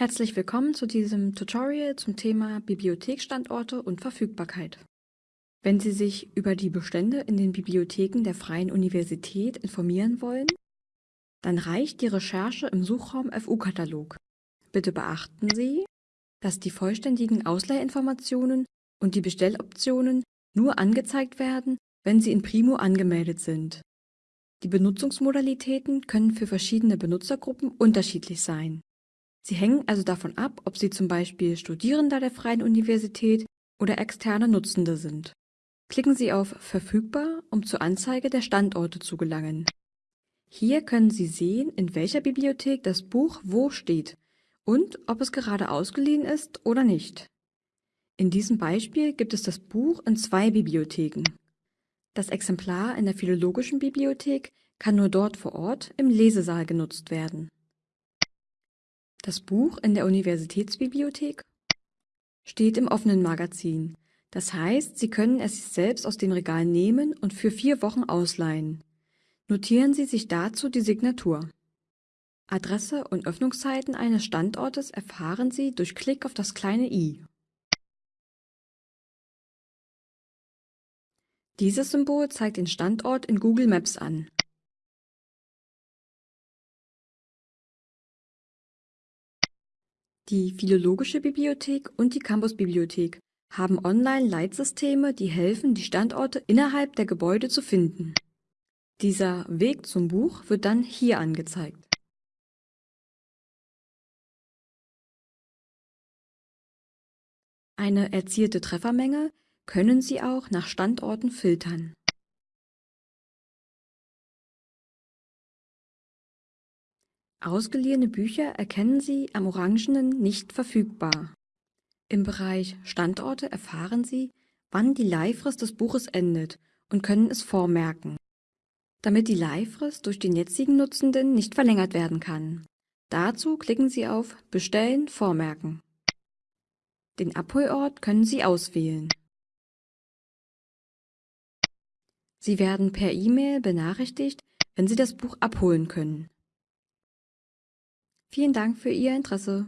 Herzlich willkommen zu diesem Tutorial zum Thema Bibliotheksstandorte und Verfügbarkeit. Wenn Sie sich über die Bestände in den Bibliotheken der Freien Universität informieren wollen, dann reicht die Recherche im Suchraum FU-Katalog. Bitte beachten Sie, dass die vollständigen Ausleihinformationen und die Bestelloptionen nur angezeigt werden, wenn Sie in Primo angemeldet sind. Die Benutzungsmodalitäten können für verschiedene Benutzergruppen unterschiedlich sein. Sie hängen also davon ab, ob Sie zum Beispiel Studierender der Freien Universität oder externe Nutzende sind. Klicken Sie auf Verfügbar, um zur Anzeige der Standorte zu gelangen. Hier können Sie sehen, in welcher Bibliothek das Buch wo steht und ob es gerade ausgeliehen ist oder nicht. In diesem Beispiel gibt es das Buch in zwei Bibliotheken. Das Exemplar in der Philologischen Bibliothek kann nur dort vor Ort im Lesesaal genutzt werden. Das Buch in der Universitätsbibliothek steht im offenen Magazin. Das heißt, Sie können es sich selbst aus dem Regal nehmen und für vier Wochen ausleihen. Notieren Sie sich dazu die Signatur. Adresse und Öffnungszeiten eines Standortes erfahren Sie durch Klick auf das kleine i. Dieses Symbol zeigt den Standort in Google Maps an. Die Philologische Bibliothek und die Campusbibliothek haben Online-Leitsysteme, die helfen, die Standorte innerhalb der Gebäude zu finden. Dieser Weg zum Buch wird dann hier angezeigt. Eine erzielte Treffermenge können Sie auch nach Standorten filtern. Ausgeliehene Bücher erkennen Sie am orangenen Nicht verfügbar. Im Bereich Standorte erfahren Sie, wann die Leihfrist des Buches endet und können es vormerken, damit die Leihfrist durch den jetzigen Nutzenden nicht verlängert werden kann. Dazu klicken Sie auf Bestellen vormerken. Den Abholort können Sie auswählen. Sie werden per E-Mail benachrichtigt, wenn Sie das Buch abholen können. Vielen Dank für Ihr Interesse.